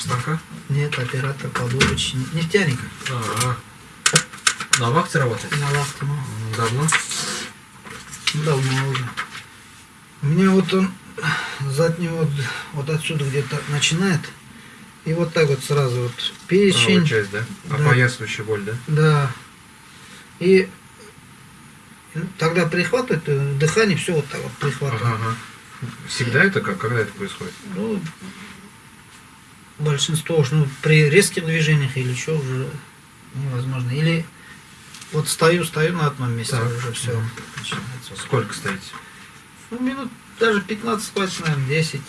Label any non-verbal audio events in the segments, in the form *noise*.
Станка? Нет, оператор подовычи нефтяника. А, На вахте работает? На вахту, ну, Давно? давно уже. У меня вот он задний вот, вот отсюда где-то начинает. И вот так вот сразу вот Правая печень. часть, да? Да. Опоясывающая боль, да? Да. И тогда прихватывает э, дыхание, все вот так вот прихватывает. Ага, ага. Всегда это как? Когда это происходит? Ну, большинство уж, ну, при резких движениях или что уже невозможно. Или вот стою, стою на одном месте, Так. уже все начинается. Сколько стоите? Ну, минут даже 15 хватит, наверное, 10.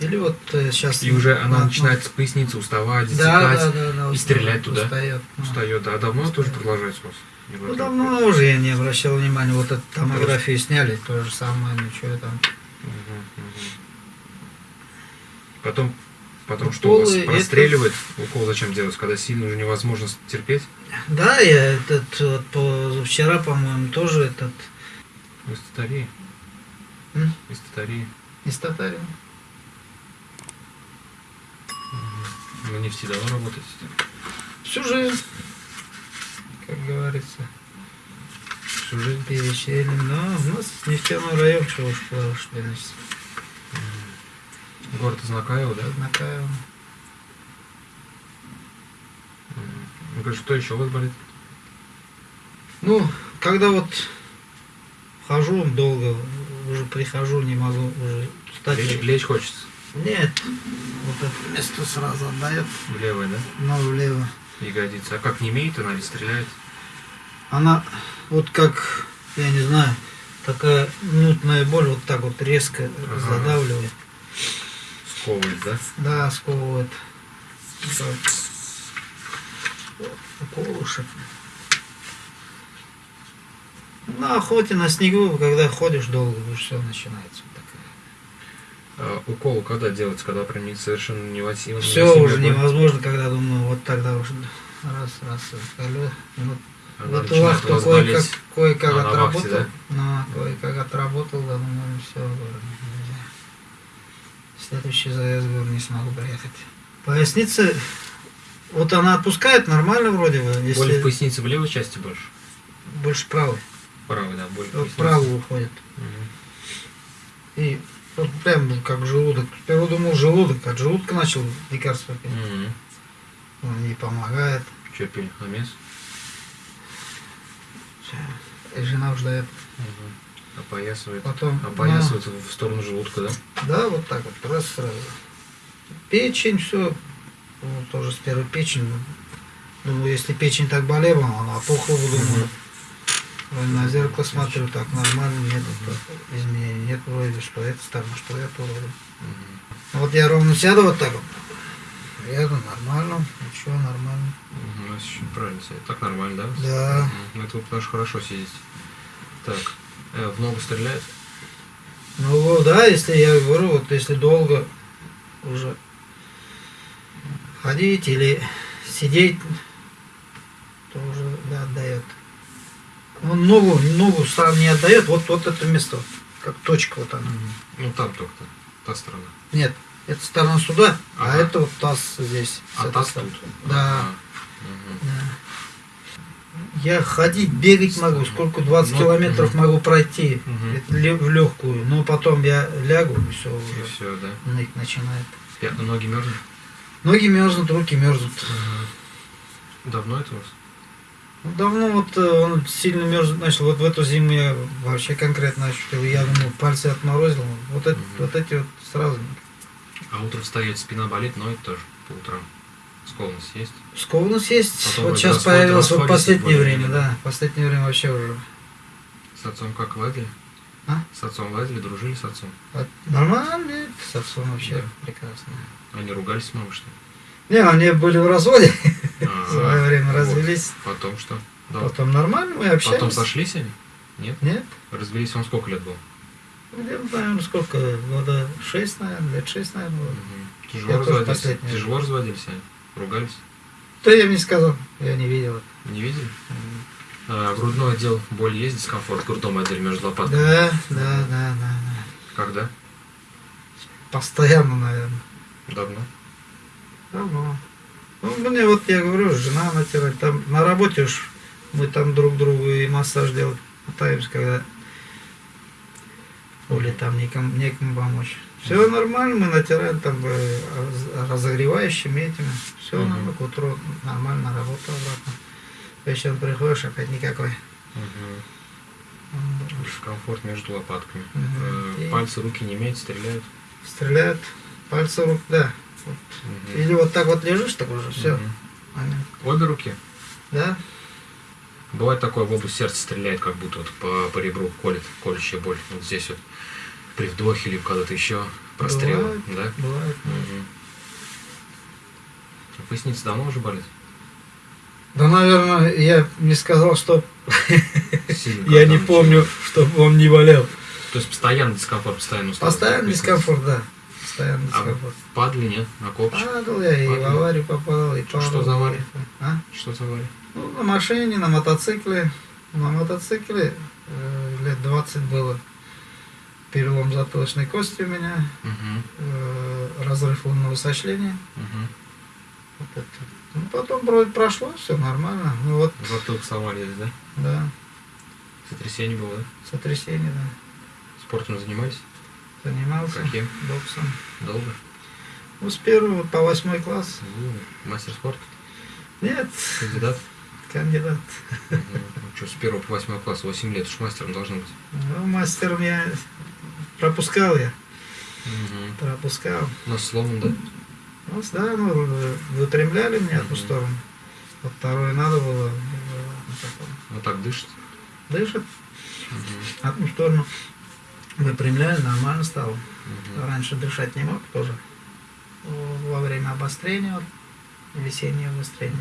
Или вот сейчас... И уже она начинает с поясницы уставать, да, да, да, да, и стрелять туда? Устает, ну. устает. А давно Устает. тоже продолжается у вас? Ну, давно уже я не обращал внимания. Вот эту томографию сняли, то же самое, ничего там. Мгм, мгм. Потом, потом что, у вас Уколы это- простреливает? Укол зачем делать, когда сильно уже невозможно терпеть? Да, я этот вот, позавчера, по-моему, тоже этот Из татарии. М? Из татарии. из татарин. На нефти давно работаете? Всю жизнь, как говорится, Всю жизнь? перечерили. Да, у нас нефтяной район, чего уж уж значит, Город Изнакаево, да? Однокаево. Ну, говорит, что еще у вас болит? Ну, когда вот хожу долго, уже прихожу, не могу уже встать. Лечь, лечь хочется. Нет, вот это место сразу отдает, В левое, да? но влево. Ягодица. А как не имеет, она ведь стреляет. Она вот как, я не знаю, такая нутная боль вот так вот резко Ага. задавливает. Сковывает, да? Да, сковывает. Так. Уколушек. На охоте, на снегу, когда ходишь долго, уже все начинается. вот такая. А укол когда делать, когда прям не совершенно невыносимо? Все уже боль? невозможно, когда думаю, вот тогда уже раз, раз, колю. Вот, Она вот начинает у вахту кое-как, кое-как А, на вахте, отработал. да? На, кое-как отработал, да, думаю, все, нельзя. Следующий заезд, не смогу проехать. Поясница, вот она отпускает нормально вроде бы, если Боль в пояснице в левой части больше? больше правой. Правой, да, боль в правую уходит. Мгм. И вот прям как желудок. Сперва думал желудок, от желудка начал лекарство пить. Мгм. Он не помогает. Че пили? Амес? Жена уже дает. Опоясывает. Потом, Опоясывает в сторону желудка, да? ну, да, вот так вот, раз сразу. Печень, все. тоже с первой печень. Думаю, если печень так болела, она опухла, думаю. Вроде На зеркало смотрю, так нормально, нет это, изменений, нет вроде, что это сторона, что это вроде. Мгм. Вот я ровно сяду вот так вот. Рядом нормально, ничего, нормально. У нас еще правильно сидит. Так нормально, да? Да. Мгм. Это вы потому что хорошо сидите. Так. Э, в ногу стреляет? Ну вот, да, если я говорю, вот если долго уже ходить или сидеть, то уже да, отдает. Он ногу, ногу сам не отдает, вот, вот это место, как точка вот она. Ну там только-то. Та сторона. Нет, это сторона сюда, а Ага. это вот таз здесь. А таз стороны. тут? Да. Ага. Мгм. Да. Я ходить, бегать могу, сколько 20 Ну, километров мгм. могу пройти это в легкую, но потом я лягу и все И все, да. ныть начинает. Пя- Ноги мерзнут? Ноги мерзнут, руки мерзнут. Давно это у вас? Ну, Давно вот э, он сильно мерзнуть начал. Вот в эту зиму я вообще конкретно ощутил. Я думал, пальцы отморозил. Вот, эти, Мгм. вот эти вот сразу. А утром встаете, спина болит, ноет тоже по утрам. Скованность есть? Скованность есть. Потом вот сейчас появилась вот последнее время, да? да. Последнее время вообще уже. С отцом как ладили? А? С отцом ладили, дружили с отцом? Вот Нормально, с отцом вообще Да. прекрасно. Они ругались с мамой, что ли? Не, они были в разводе, А, *laughs* в свое время вот. развелись. Потом что? Да. Потом нормально мы общались. Потом сошлись они? Нет? Нет? Развелись, вам сколько лет было? Где-то, наверное, сколько? Года шесть, наверное, лет шесть, наверное, было. Мгм. Тяжело разводились? Тяжело разводились они? Ругались? Да я бы не сказал, я не видел. Не видели? А, грудной отдел, боль есть, дискомфорт в грудном отделе между лопатками? Да, да, да, да, да. Когда? Постоянно, наверное. Давно? Давно. Ну, мне вот, я говорю, жена натирает. Там на работе уж мы там друг другу и массаж делать пытаемся, когда или там никому, некому помочь. Все нормально, мы натираем там э, раз- разогревающими этими. Все Мгм. нормально, к утру нормально работа обратно. Вечером приходишь, опять никакой. Угу. М, Дискомфорт между лопатками. И- Пальцы, руки не имеют, стреляют. Стреляют, пальцы рук, да. Вот. Мгм. Или вот так вот лежишь, так уже все. Мгм. Обе руки. Да? Бывает такое, в область сердца стреляет, как будто вот по, по ребру колет, колющая боль. Вот здесь вот при вдохе или когда-то еще прострел. Бывает. Да? Бывает. А Поясница давно уже болит? Да, наверное, я не сказал, что я не помню, чтобы он не болел. То есть постоянно дискомфорт, постоянно усталость. Постоянно дискомфорт, да. Постоянно А дискомфорт. Падали, нет? На копчик? Падал я и в аварию попал, и падал. что за авария? А? Что за авария? Ну, на машине, на мотоцикле. На мотоцикле э, лет 20 было. Перелом затылочной кости у меня, Угу. э, разрыв лунного сочления. Угу. Вот это. Ну, потом вроде прошло, все нормально. Ну вот, Затылок сломали здесь, да? да, Сотрясение было, да? сотрясение, да. Спортом занимались? Занимался Каким? боксом. Долго? Ну, с первого по восьмой класс. Ну, Мастер спорта? Нет, Кандидат? кандидат. Мгм. Ну что, с первого по восьмой класс, 8 лет, уж мастером должно быть. Ну, мастером я пропускал я, Угу. пропускал. Но с сломом, да? Ну, да, ну, выпрямляли меня одну сторону. А вторую надо было. э, ну, так вот. Вот так дышит. Дышит, Угу. одну сторону выпрямляли, нормально стало. Угу. Раньше дышать не мог тоже. Во время обострения, вот, весеннее обострение.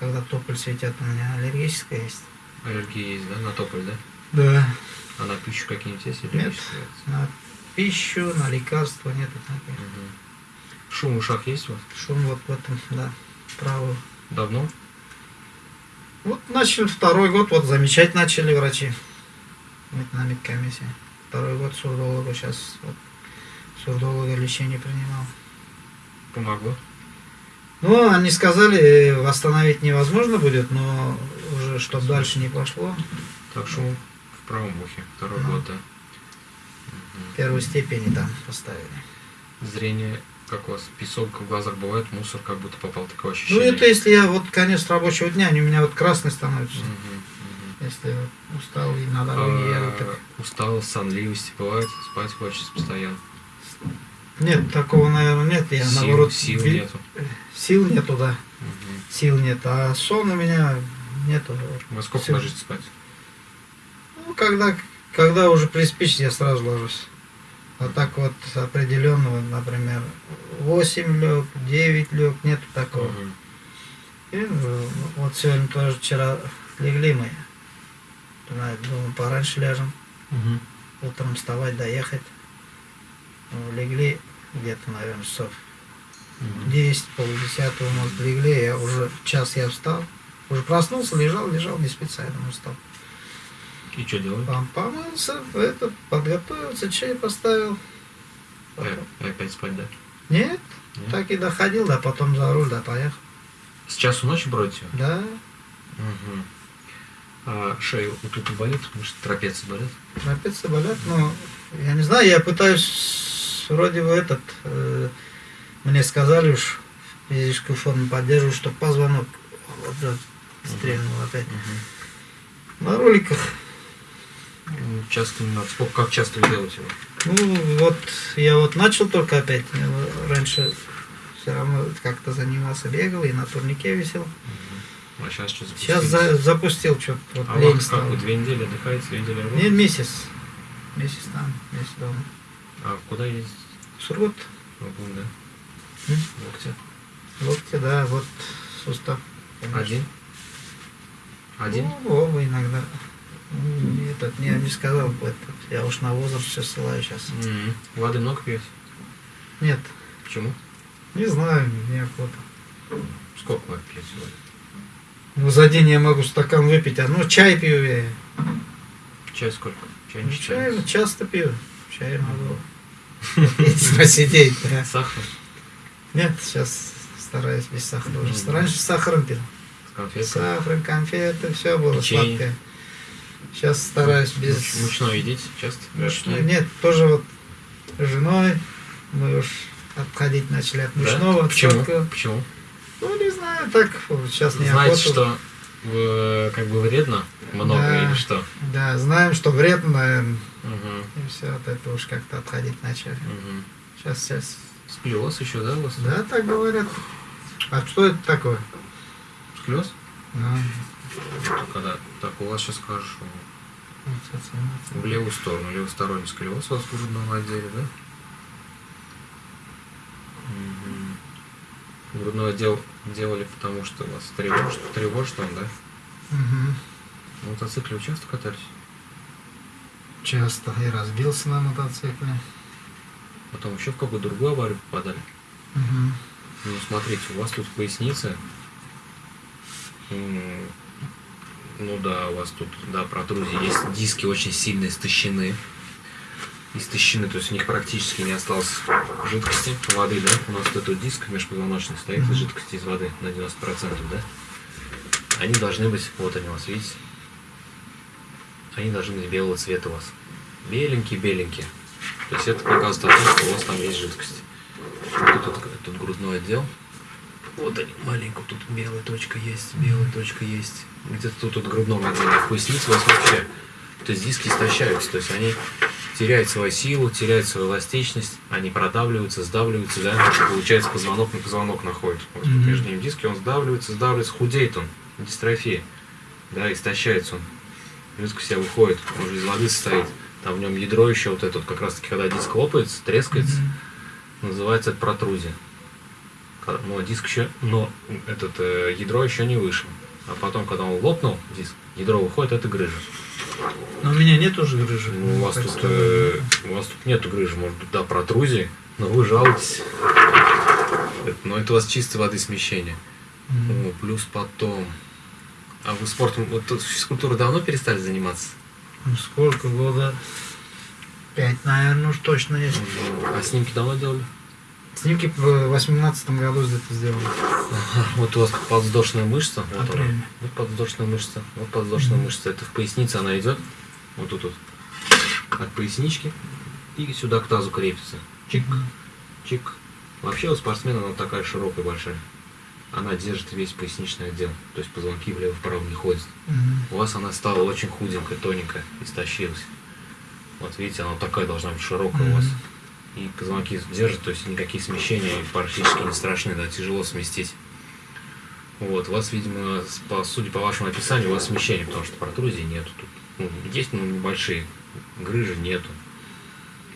Когда тополь светят, у меня аллергическая есть. Аллергия есть, да? На тополь, да? Да. А на пищу какие-нибудь есть? Нет. аллергические реакции? На пищу, на лекарства нету. Мгм. Шум в ушах есть у вас? Шум вот в этом, да, правую. Давно? Вот начали второй год, вот замечать начали врачи. На медкомиссии. Второй год сурдолога сейчас, вот, сурдолога лечение принимал. Помогло? Ну, они сказали, э, восстановить невозможно будет, но уже чтобы дальше не пошло, Так, шум в правом ухе. Второй Ну. год, да. Мгм. первой степени там поставили. Зрение, как у вас, песок в глазах бывает, мусор как будто попал, такое Ну, ощущение. это если я вот конец рабочего дня, они у меня вот красный становится. Мгм. Если устал и на дороге А, так... Усталость, сонливость бывает, спать хочется постоянно. Нет, такого, наверное, нет. Я сил, наоборот сил ви- нету. Сил нету, да. Мгм. Сил нет. А сон у меня нету. Во сколько Всё. ложитесь спать? Ну, когда, когда уже приспичит, я сразу ложусь. А так вот определенного, например, 8 лег, 9 лег, нету такого. Мгм. И, ну, вот сегодня тоже вчера легли мы. Думаю, пораньше ляжем, Мгм. утром вставать, доехать. Ну, Легли где-то, наверное, часов Мгм. 10, полдесятого, может, легли, я уже час я встал. Уже проснулся, лежал, лежал, не специально устал. И что делали? Пом- Помылся, это, подготовился, чай поставил. И опять спать, да? Нет, Нет? так и доходил, да потом за руль, да поехал. С часу ночи бродите? Да, Мгм. А шею вот тут болит, может, трапеции болят? трапеции болят, но я не знаю, я пытаюсь вроде бы этот, э, мне сказали уж, физическую форму поддерживаю, что позвонок вот этот стрельнул опять. Мгм. На роликах Часто не надо. Сколько, как часто вы делаете его? Ну, вот я вот начал только опять. Я раньше все равно как-то занимался, бегал и на турнике висел. А сейчас что запустили? Сейчас за- запустил что-то, вот А лень как, вы две недели отдыхаете, две недели работаете? Не, месяц. Месяц там, месяц дома. А куда ездите? Сургут, В Обум, да? М? В Локте? локти, да, вот сустав. Один? Один? Ну, Вова иногда. Этот, не, не сказал бы этот. Я уж на возраст все ссылаю сейчас. М. Воды много пьете? Нет, Почему? не знаю, неохота. Сколько вы пьете воды? Ну, за день я могу стакан выпить, а ну чай пью я. Чай сколько? Чай Ну, не чай чай. часто пью. Чай могу. *laughs* Посидеть, да. Сахар Нет, сейчас стараюсь без сахара уже. Раньше с сахаром пил. с конфетками. Сахар, конфеты, все было сладкое. Сейчас стараюсь без... Мучное едите часто? Мучное. Нет, тоже вот с женой мы уж отходить начали от Да? мучного, от Почему? сладкого. Почему? Ну, не знаю, так сейчас не Знаете, что э, как бы вредно много Да. или что? Да, знаем, что вредно, наверное. Угу. И все, от этого уж как-то отходить начали. Угу. Сейчас, сейчас. Склероз еще, да, у вас? Да, так говорят. А что это такое? Склероз? А, Когда так у вас сейчас сейчас я- в левую сторону, левосторонний склероз у вас в грудном отделе, да? Мгм. Грудной отдел делали, потому что вас тревожит, тревожит он, да? На мотоцикле вы часто катались? Часто и разбился на мотоцикле. Потом еще в какую другую аварию попадали? Мгм. Ну, смотрите, у вас тут м, Ну да, у вас тут, да, протрузии есть. Диски очень сильно истощены. Истощены, то есть у них практически не осталось жидкости, воды, да? У нас вот этот диск межпозвоночный стоит из жидкости из воды на 90%, да? Они должны быть, вот они у вас, видите? Они должны быть белого цвета у вас. Беленькие-беленькие. То есть это показывает о том, что у вас там есть жидкость. Вот тут, тут грудной отдел. Вот они, маленько, тут белая точка есть, белая точка есть. Где-то тут, тут в грудном отделе. В пояснице у вас вообще. То есть диски истощаются, то есть они теряют свою силу, теряют свою эластичность, они продавливаются, сдавливаются, да, получается позвонок на позвонок находит. Вот Мгм. между ними диски, он сдавливается, сдавливается, худеет он, дистрофия, да, истощается он. Жидкость вся выходит, он же из воды состоит. Там в нем ядро еще вот это вот как раз таки, когда диск лопается, трескается, Мгм. называется это протрузия. Но диск еще, но этот э, ядро еще не вышло. А потом, когда он лопнул, диск, ядро выходит, это грыжа. Но у меня нет уже грыжи. Ну, у вас тут, э, у вас тут нету грыжи, может быть, да, протрузии, но вы жалуетесь. Это- Но это у вас чистой воды смещение. Мгм. О, плюс потом. А вы спортом, вот физкультурой давно перестали заниматься? Ну, сколько года? Пять, наверное, уж точно есть. А снимки давно делали? Снимки в восемнадцатом году где-то сделали. Ага, вот у вас подвздошная мышца. Вот она. Вот подвздошная мышца. Вот подвздошная Мгм. мышца. Это в пояснице она идет. Вот тут вот. От пояснички. И сюда к тазу крепится. Чик, Мгм. чик. Вообще у спортсмена она такая широкая, большая. Она держит весь поясничный отдел. То есть позвонки влево-вправо не ходят. Мгм. У вас она стала очень худенькая, тоненькая, истощилась. Вот видите, она такая должна быть широкая у вас. И позвонки держит, то есть никакие смещения практически не страшны, да, тяжело сместить. Вот, у вас, видимо, по, судя по вашему описанию, у вас смещения, потому что протрузии нету тут. Ну, есть, но небольшие. Грыжи нету.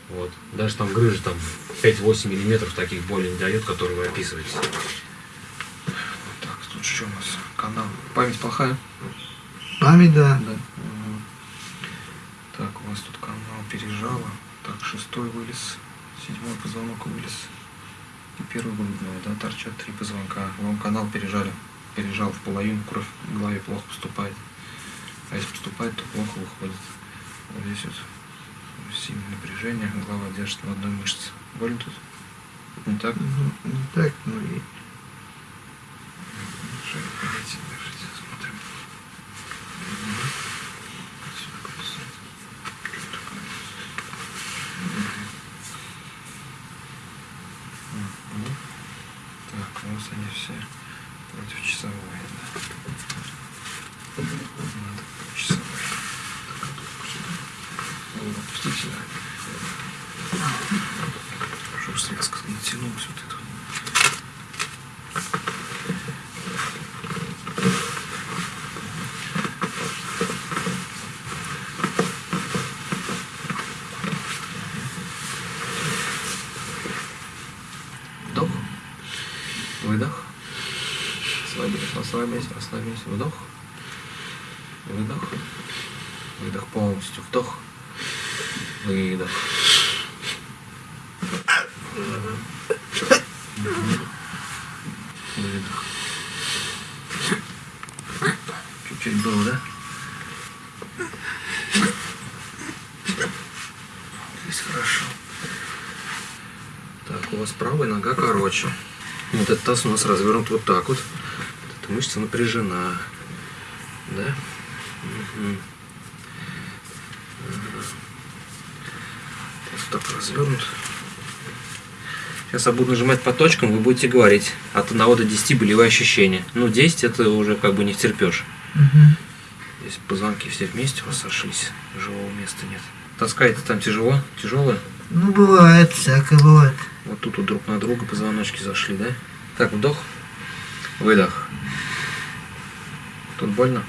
Вот. Даже там грыжи там 5-8 миллиметров таких боли не дает, которые вы описываете. Так, тут что у нас? Канал. Память плохая? Память, да. Да. Так, у вас тут канал пережало. Так, шестой вылез, седьмой позвонок вылез. И первый грудной, да, торчат три позвонка. Вам канал пережали. Пережал в половину, кровь в голове плохо поступает. А если поступает, то плохо выходит. Вот здесь вот сильное напряжение, голова держит на одной мышце. Больно тут? Не так? Ну, не так, ну и... Подайте, держите, смотрим. Сюда повисает. Мгм. Так, у вас они все против часовой. Да. Надо часовой. Так, вот, отпустите сюда. Чтобы связка натянулась вот эту. Вдох. Выдох. Расслабились, расслабились. Вдох. Выдох. Выдох полностью. Вдох. Выдох. Выдох. было, да? Здесь хорошо. Так, у вас правая нога короче. Вот этот таз у нас развернут вот так вот. Эта мышца напряжена. Да? Мгм. Вот так развернут. Сейчас я буду нажимать по точкам, вы будете говорить от 1 до 10 болевые ощущения. Ну, 10 это уже как бы не втерпешь. Мгм. Здесь позвонки все вместе у вас сошлись. Живого места нет. Таскается там тяжело? Тяжелое? Ну, бывает, всякое бывает. Вот тут вот друг на друга позвоночки зашли, да? Так, вдох, выдох. Тут больно?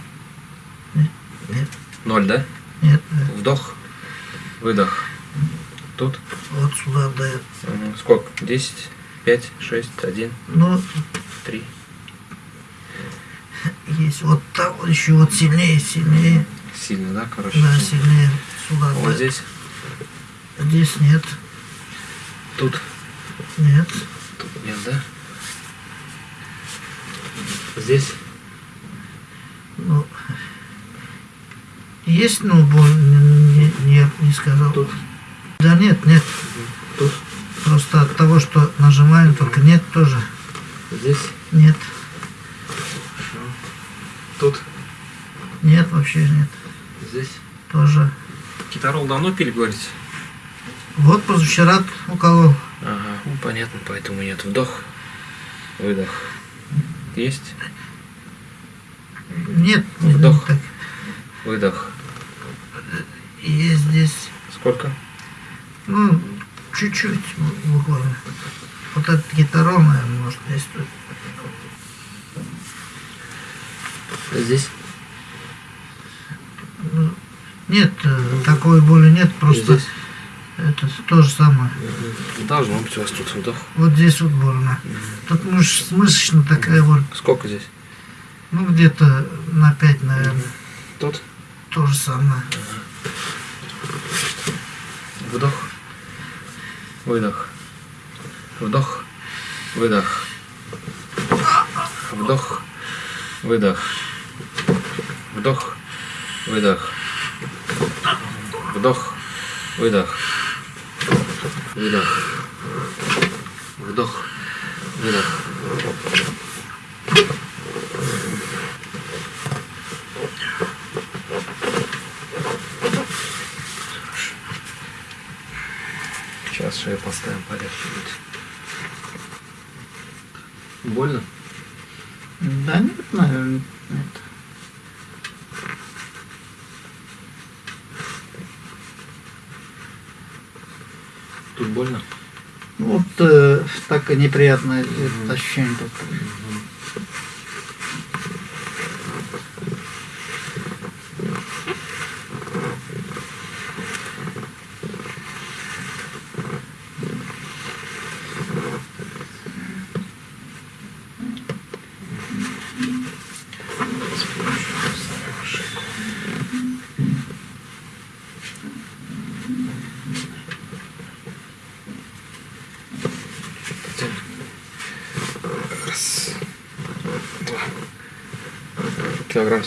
Нет, Ноль, да? нет, нет. Вдох, выдох. Тут? Вот сюда дает. Мгм. Сколько? Десять, пять, шесть, один, Ну, три. есть вот там еще вот сильнее, сильнее. Сильно, да, короче? Да, сильнее. Сюда Вот дает. здесь, Здесь нет, тут, нет. тут нет, да? Здесь? Ну, есть, ну, боль, не, не, не сказал. Тут? Да нет, нет. Тут? Просто от того, что нажимаем, только нет тоже. Здесь? Нет, Тут? нет, вообще нет. Здесь? Тоже. Китарол давно пили, говорите? Вот позавчера уколол. Ага, ну понятно, поэтому нет. Вдох, выдох. Есть? Нет, не Вдох. так. Выдох. Есть здесь, Сколько? ну, чуть-чуть бу- буквально. Вот этот гитарол, наверное, может действует. Здесь? Нет, э, такой боли нет, просто Здесь? это то же самое. Должно быть у вас тут вдох. Вот здесь вот больно. Тут мыш- мышечно такая боль. Сколько здесь? Ну, где-то на 5, наверное. Тут? То же самое. Вдох. Выдох. Вдох. Выдох. Вдох. Выдох. Вдох. Выдох. Вдох. Выдох. Выдох. Вдох. Выдох. Сейчас шею поставим, полегче будет. Больно? Да нет, наверное, нет. Тут больно? Вот э, так и неприятное это ощущение. такое. Раз.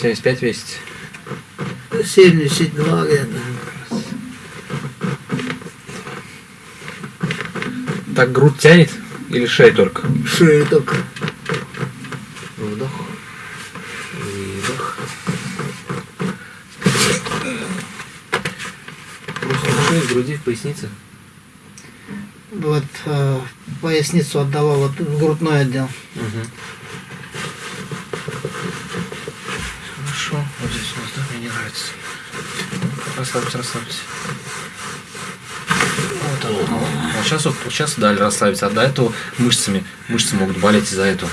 75 весите? 72 где-то. Так грудь тянет или шея только? Шею только. Вдох. Выдох. Просто шея, груди, в пояснице. Вот э, поясницу отдавал, вот грудной отдел. Хорошо. Вот здесь у нас, нравится. Расслабься, расслабься. Вот оно. Вот сейчас вот сейчас дали расслабиться, а до этого мышцами, мышцы могут болеть из-за этого.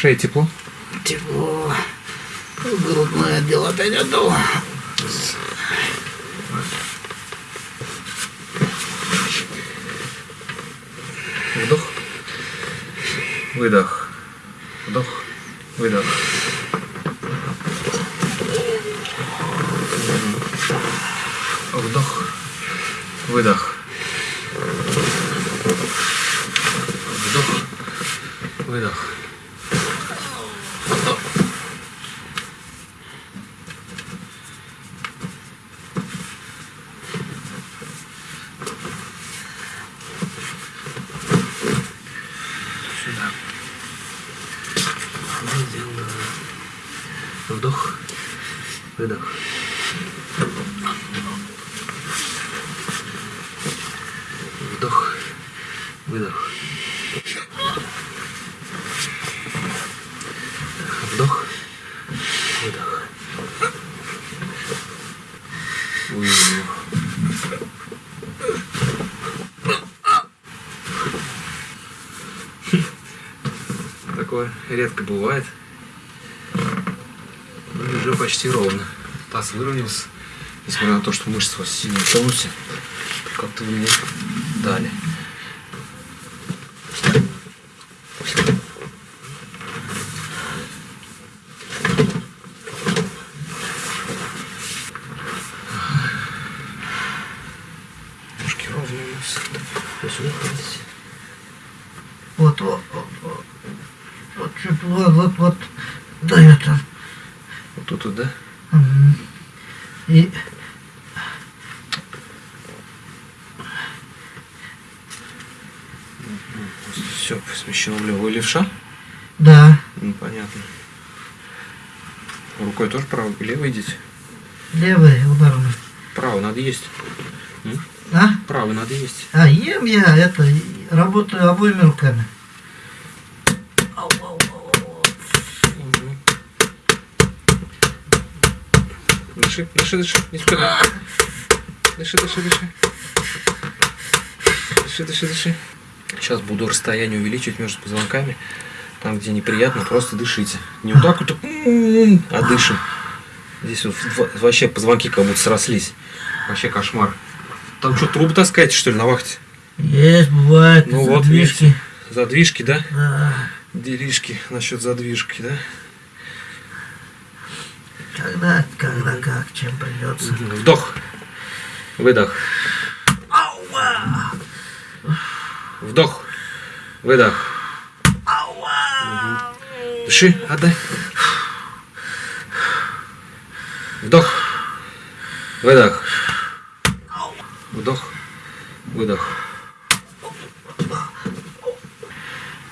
Шея тепло? Тепло. Грудное отдел опять отдал. Вдох. Выдох. Вдох. Выдох. Вдох. Выдох. Вдох. Выдох. Сюда. Вдох. Выдох. Вдох. Выдох. Вдох. Выдох. Такое редко бывает. Почти ровно. Таз выровнялся. Несмотря на то, что мышцы у вас сильно тонусе. Как-то вы мне дали. Ножки ровные у нас. Вот. Вот, вот, вот, вот. Вот, вот, вот, вот. Да, это. Вот тут вот, да? Мгм. И Все, смещено влево. Вы левша? да, Ну, понятно. Рукой тоже правой и левой идите? левый ударный. Правый надо есть. М? А? Правый надо есть. А ем я это, и работаю обоими руками. Дыши, дыши, дыши, не спирай. Дыши, дыши, дыши. Дыши, дыши, дыши. Сейчас буду расстояние увеличивать между позвонками. Там, где неприятно, просто дышите. Не вот так вот, а дышим. Здесь вот вообще позвонки как будто срослись. Вообще кошмар. Там что, трубы таскаете, что ли, на вахте? Есть, бывает, Ну вот, задвижки. видите. Задвижки, да? Да. Делишки насчет задвижки, да? Когда, когда, как, чем придется. Вдох. Выдох. Вдох. Выдох. Мгм. Дыши, отдай. Вдох. Выдох. Вдох. Выдох.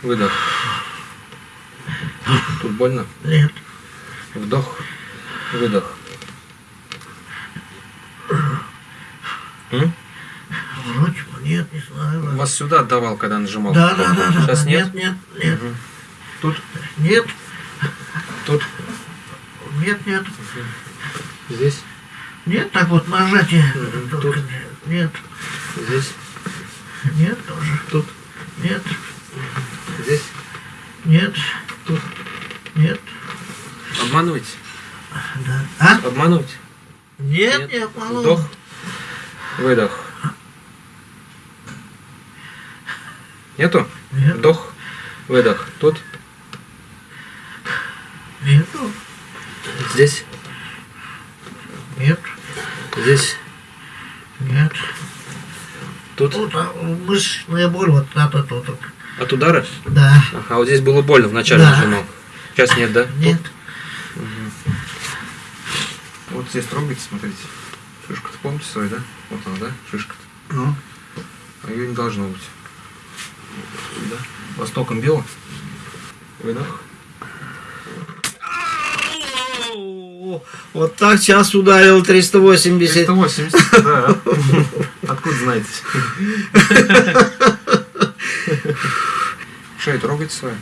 Выдох. Тут больно? Нет, Вдох. Выдох. М? вроде бы нет, не знаю. Вас сюда отдавал, когда нажимал? Да, да, да. Сейчас да, нет? Нет, нет, нет. Мгм. Тут? Нет, Тут? нет, нет. Здесь? Нет, так вот нажатие. Мгм. только Тут? Нет, Здесь? нет тоже. Тут? Нет? Нет, Тут? нет. Обманываете? Да. А? Обманываете? Нет, Нет. не обманул. Вдох. Выдох. Нету? Нет, Вдох. Выдох. Тут? нету. Здесь? Нет, Здесь? нет. Тут? Вот а, мышечная боль вот от этого вот. От удара? Да. А вот здесь было больно, вначале Да. нажимал. Сейчас нет, да? Нет. Вот здесь трогайте, смотрите. Шишку-то помните свою, да? Вот она, да? Шишка-то. Ну, А ее не должно быть. Сюда. Востоком бело. Выдох. Вот так сейчас ударил 380. 380, да. Откуда знаете? *laughs* Шею трогайте свою.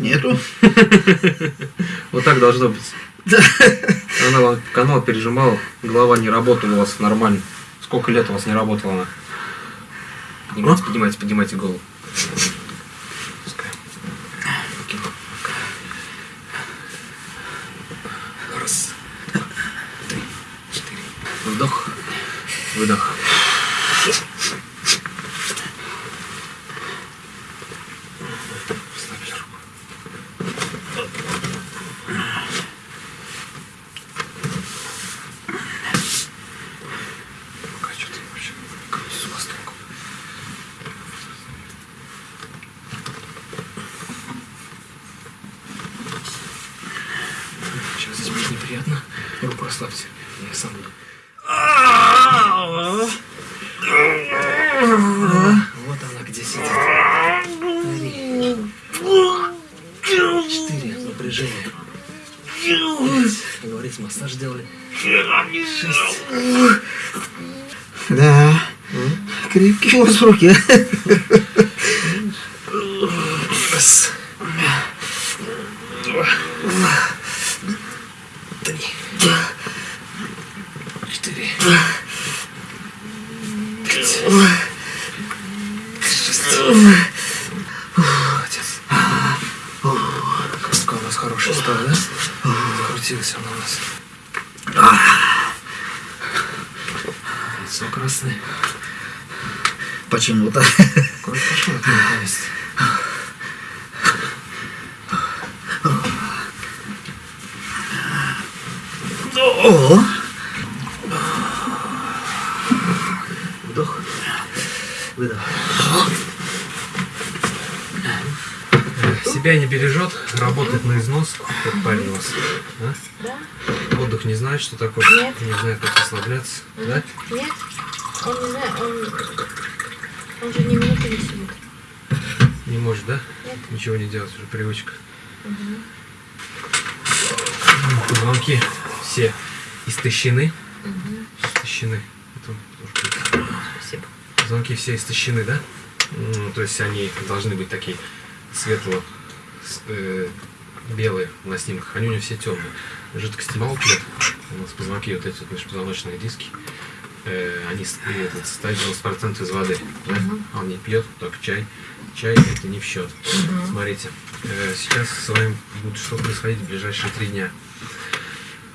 Нету. *laughs* Вот так должно быть. Да. Она вам канал пережимала, голова не работала у вас нормально. Сколько лет у вас не работала она? Поднимайте, поднимайте, поднимайте голову. Раз, три, четыре. Вдох, выдох. Расслабили руку. Пока что-то вообще крутится с востока. Сейчас здесь будет неприятно. Руку расслабьте. Я сам буду. Вот она где сидит. Три. Четыре. Напряжение. Пять. Говорите, массаж делали. Шесть. Да. Крепкие у вас руки. Раз. Два. Три. Четыре. Пять. Шесть. Молодец. Рука у нас хорошая стала, да? Она у нас. Лицо красное. Почему-то. Кровь пошла от. О, Себя не бережет, работает на износ, как парень у вас. Да? Да? Отдых не знает, что такое. Нет. Не знает, как расслабляться. Да? Нет, он не знает, он, он же ни минуты не сидит. Не может, да? Нет. Ничего не делать, уже привычка. Мгм. Звонки все истощены. Мгм. Истощены. Это. Спасибо. Звонки все истощены, да? Ну, то есть они должны быть такие светло э, белые на снимках. Они у него все темные. Жидкости мало пьет. У нас позвонки вот эти вот межпозвоночные диски. Э, они этот, состоят 90% из воды. Да? А он не пьет, только чай. Чай это не в счет. Мгм. Смотрите, э, сейчас с вами будет что происходить в ближайшие три дня.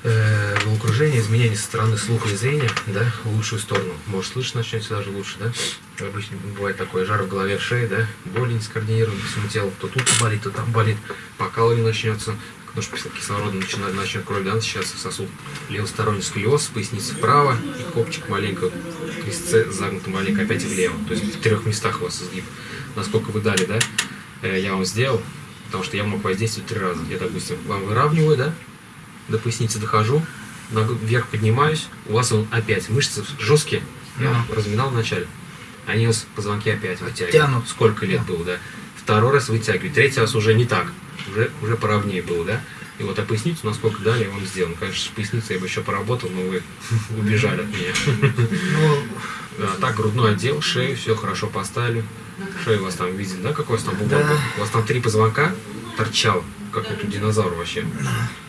Э, головокружение, изменение со стороны слуха и зрения, да, в лучшую сторону. Может, слышать начнете даже лучше, да? Обычно бывает такое, жар в голове, в шее, да, боль не скоординирована по всему телу, то тут болит, то там болит, покалывание начнется, потому что кислорода начинает, начнет кровь, да, в сосуд. Левосторонний сколиоз, поясница вправо, и копчик маленько, крестце загнуто маленько опять влево. То есть в трех местах у вас изгиб. Насколько вы дали, да, э, я вам сделал, потому что я мог воздействовать три раза. Я, допустим, вам выравниваю, да, до поясницы дохожу, вверх поднимаюсь, у вас он опять мышцы жесткие, я разминал вначале, они у вас позвонки опять вытягивают. Тянут. Сколько лет Да. было, да? Второй раз вытягиваю, третий раз уже не так, уже, уже поровнее было, да? И вот а поясницу, насколько дали, я вам сделал. Ну, конечно, с поясницей я бы еще поработал, но вы *laughs* убежали от меня. ну, Да, так, грудной отдел, шею, все хорошо поставили. Шею у вас там видели, да, какой у вас там бугор был? У вас там три позвонка торчал, как вот у динозавра вообще.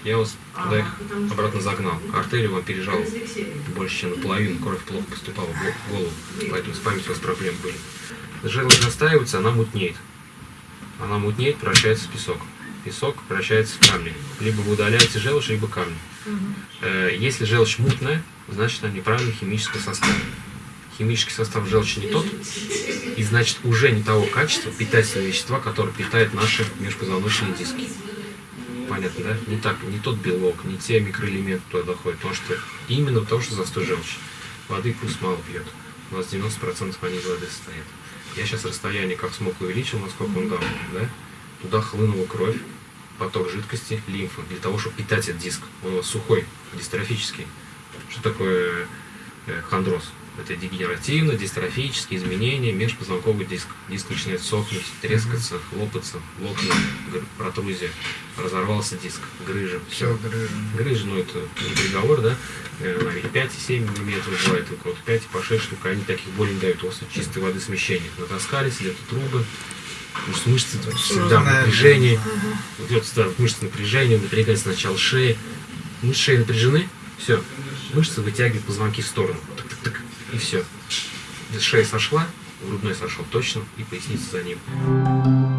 Я вас туда их обратно загнал. Артерию вам пережал больше, чем наполовину. Кровь плохо поступала в го- в голову, поэтому с памятью у вас проблемы были. Желчь настаивается, она мутнеет. Она мутнеет, превращается в песок. Песок превращается в камни. Либо вы удаляете желчь, либо камни. Э, Если желчь мутная, значит она неправильный химический состав. Химический состав желчи не тот, и значит уже не того качества питательные вещества, которые питают наши межпозвоночные диски. Понятно, да? Не так, не тот белок, не те микроэлементы туда доходят, потому что именно потому, что застой желчи. Воды пусть мало пьет. У нас 90% они воды состоят. Я сейчас расстояние как смог увеличил, насколько он дал, да? Туда хлынула кровь, поток жидкости, лимфа, для того, чтобы питать этот диск. Он у вас сухой, дистрофический. Что такое хондроз? Это дегенеративно, дистрофические изменения межпозвонкового диска. Диск начинает сохнуть, трескаться, лопаться, лопнуть, протрузия. Разорвался диск, грыжа, все. грыжа. Грыжа, ну это приговор, да? Э, она и 5, и 7 миллиметров бывает, вот 5 и по 6 штук, они таких болей не дают. У вас чистой воды смещение. Натаскались, где-то трубы, потому мышцы всегда в напряжении. Вот идет сюда мышцы напряжения, напрягает сначала шеи. Мышцы шеи напряжены, все. Мышцы вытягивают позвонки в сторону. Тык-тык-тык, и все. Шея сошла, грудной сошел точно, и поясница за ним.